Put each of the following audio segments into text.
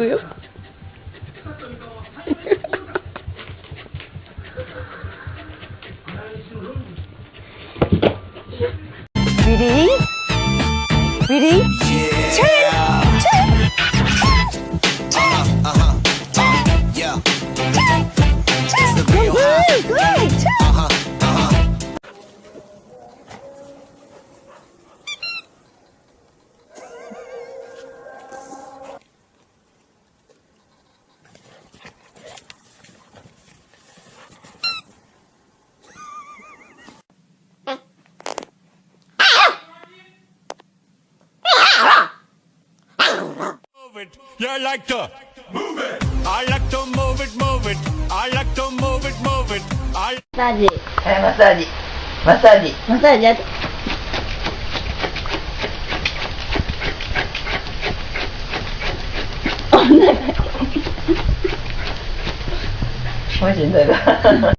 아니 it. Yeah, I like to move it. I like to move it, move it. I like to move it, move it. I. Massage. Eh, Massage. Massaggi. Massaggiati. Oh, no. 我现在的。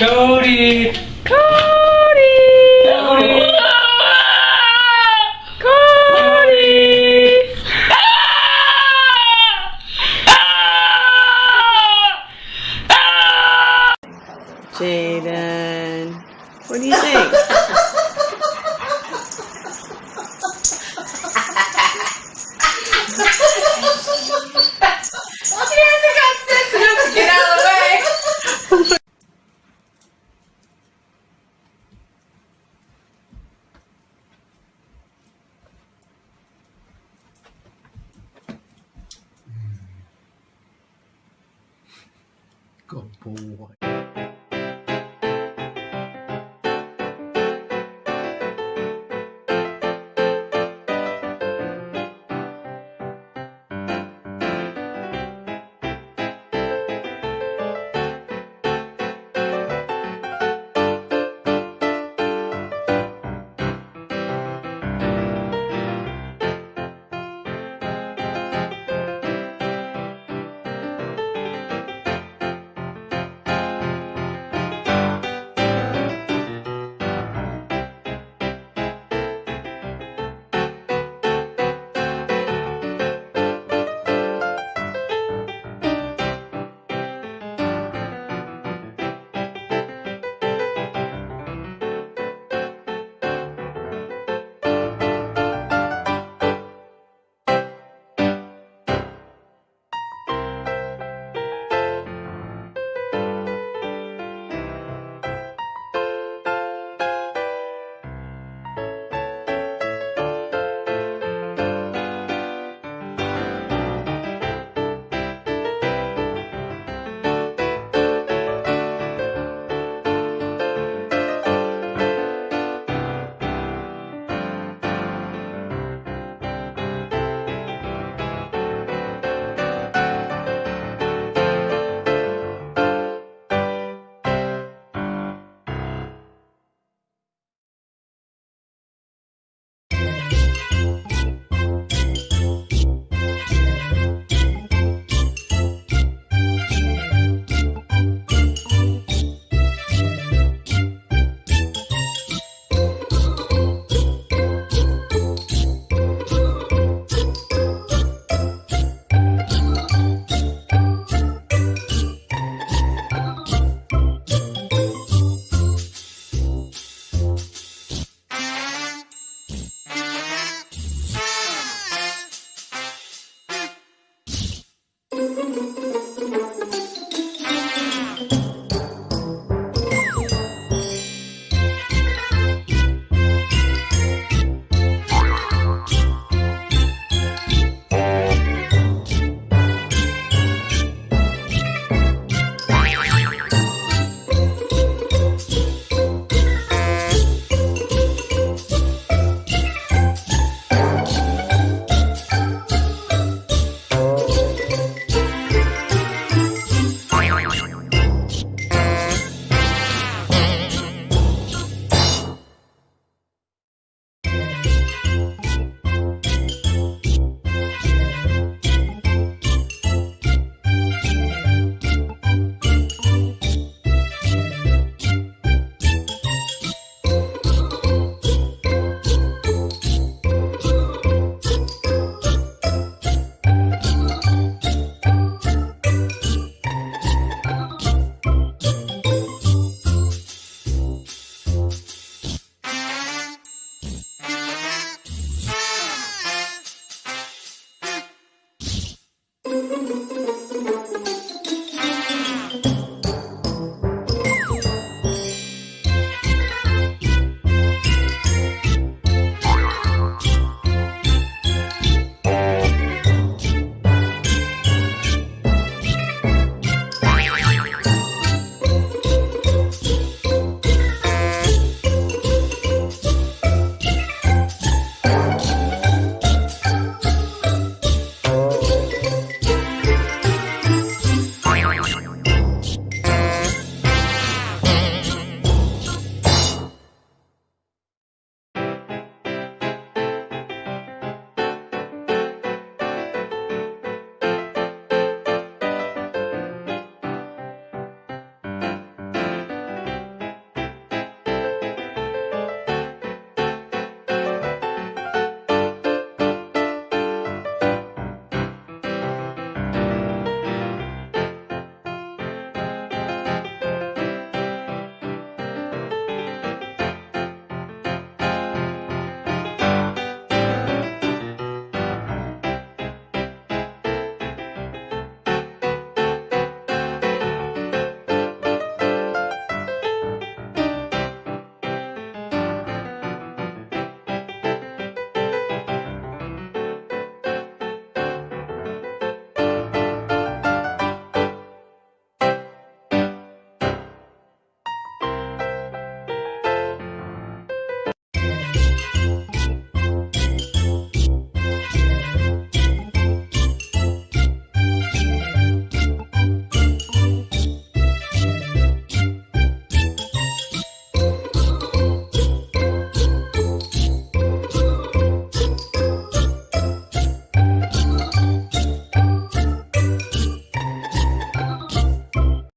Cody! Cody! Boy.